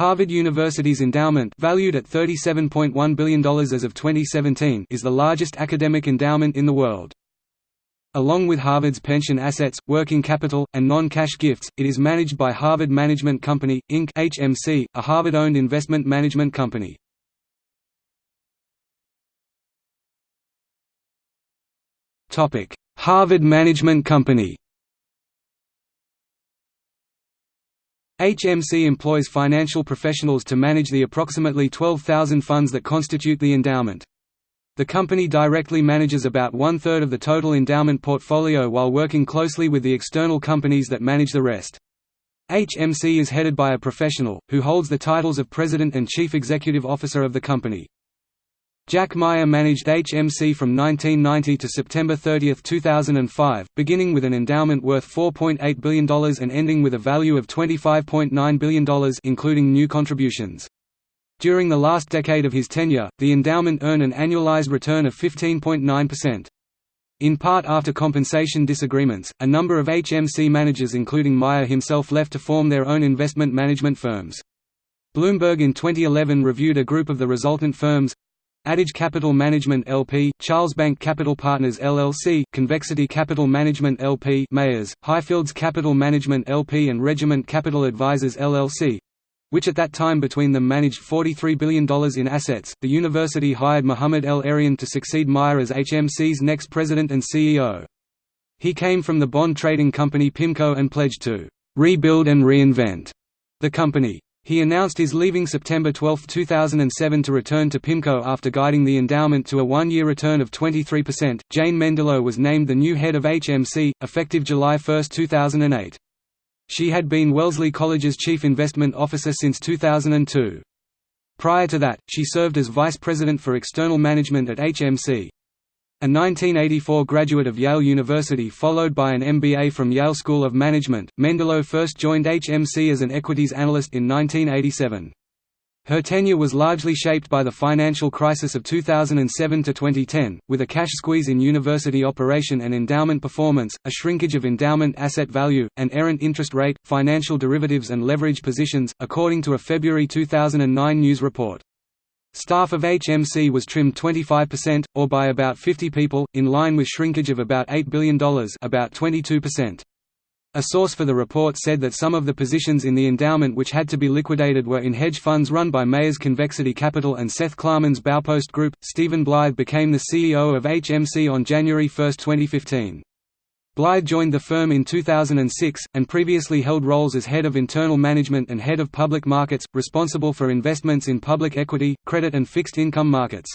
Harvard University's endowment valued at $37.1 billion as of 2017 is the largest academic endowment in the world. Along with Harvard's pension assets, working capital, and non-cash gifts, it is managed by Harvard Management Company, Inc. HMC, a Harvard-owned investment management company. Harvard Management Company HMC employs financial professionals to manage the approximately 12,000 funds that constitute the endowment. The company directly manages about one-third of the total endowment portfolio while working closely with the external companies that manage the rest. HMC is headed by a professional, who holds the titles of President and Chief Executive Officer of the company. Jack Meyer managed HMC from 1990 to September 30, 2005, beginning with an endowment worth $4.8 billion and ending with a value of $25.9 billion including new contributions. During the last decade of his tenure, the endowment earned an annualized return of 15.9%. In part after compensation disagreements, a number of HMC managers including Meyer himself left to form their own investment management firms. Bloomberg in 2011 reviewed a group of the resultant firms, Adage Capital Management LP, Charlesbank Capital Partners LLC, Convexity Capital Management LP, Meyer's, Highfields Capital Management LP and Regiment Capital Advisors LLC, which at that time between them managed $43 billion in assets. The university hired Mohamed El-Erian to succeed Meyer as HMC's next president and CEO. He came from the bond trading company PIMCO and pledged to rebuild and reinvent the company. He announced his leaving September 12, 2007 to return to PIMCO after guiding the endowment to a one-year return of 23%. Jane Mendillo was named the new head of HMC, effective July 1, 2008. She had been Wellesley College's chief investment officer since 2002. Prior to that, she served as vice president for external management at HMC. A 1984 graduate of Yale University followed by an MBA from Yale School of Management, Mendillo first joined HMC as an equities analyst in 1987. Her tenure was largely shaped by the financial crisis of 2007–2010, with a cash squeeze in university operation and endowment performance, a shrinkage of endowment asset value, an errant interest rate, financial derivatives and leverage positions, according to a February 2009 news report. Staff of HMC was trimmed 25%, or by about 50 people, in line with shrinkage of about $8 billion about 22%. A source for the report said that some of the positions in the endowment which had to be liquidated were in hedge funds run by Meyer's Convexity Capital and Seth Klarman's Baupost Group. Stephen Blythe became the CEO of HMC on January 1, 2015. Blythe joined the firm in 2006, and previously held roles as head of internal management and head of public markets, responsible for investments in public equity, credit and fixed income markets.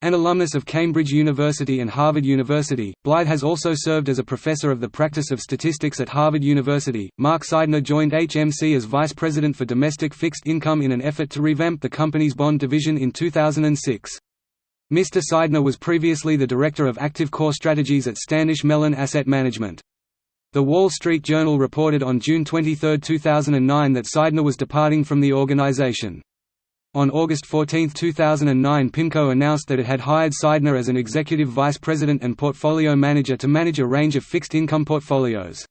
An alumnus of Cambridge University and Harvard University, Blythe has also served as a professor of the practice of statistics at Harvard University. Mark Seidner joined HMC as vice president for domestic fixed income in an effort to revamp the company's bond division in 2006. Mr. Seidner was previously the director of active core strategies at Standish Mellon Asset Management. The Wall Street Journal reported on June 23, 2009 that Seidner was departing from the organization. On August 14, 2009 PIMCO announced that it had hired Seidner as an executive vice president and portfolio manager to manage a range of fixed income portfolios.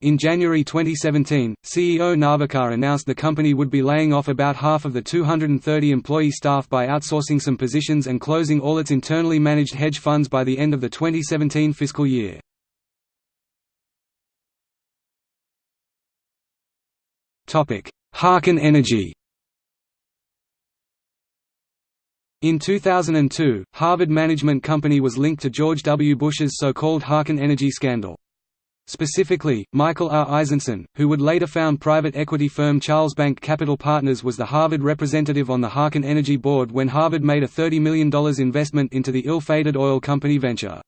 In January 2017, CEO Narvekar announced the company would be laying off about half of the 230 employee staff by outsourcing some positions and closing all its internally managed hedge funds by the end of the 2017 fiscal year. Harken Energy In 2002, Harvard Management Company was linked to George W. Bush's so-called Harken Energy scandal. Specifically, Michael R. Eisenson, who would later found private equity firm Charlesbank Capital Partners was the Harvard representative on the Harken Energy board when Harvard made a $30 million investment into the ill-fated oil company venture.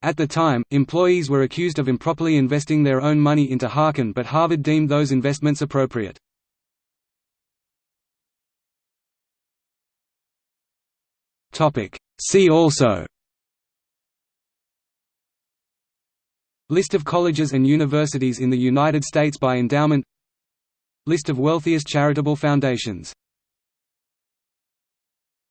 At the time, employees were accused of improperly investing their own money into Harken but Harvard deemed those investments appropriate. See also List of colleges and universities in the United States by endowment. List of wealthiest charitable foundations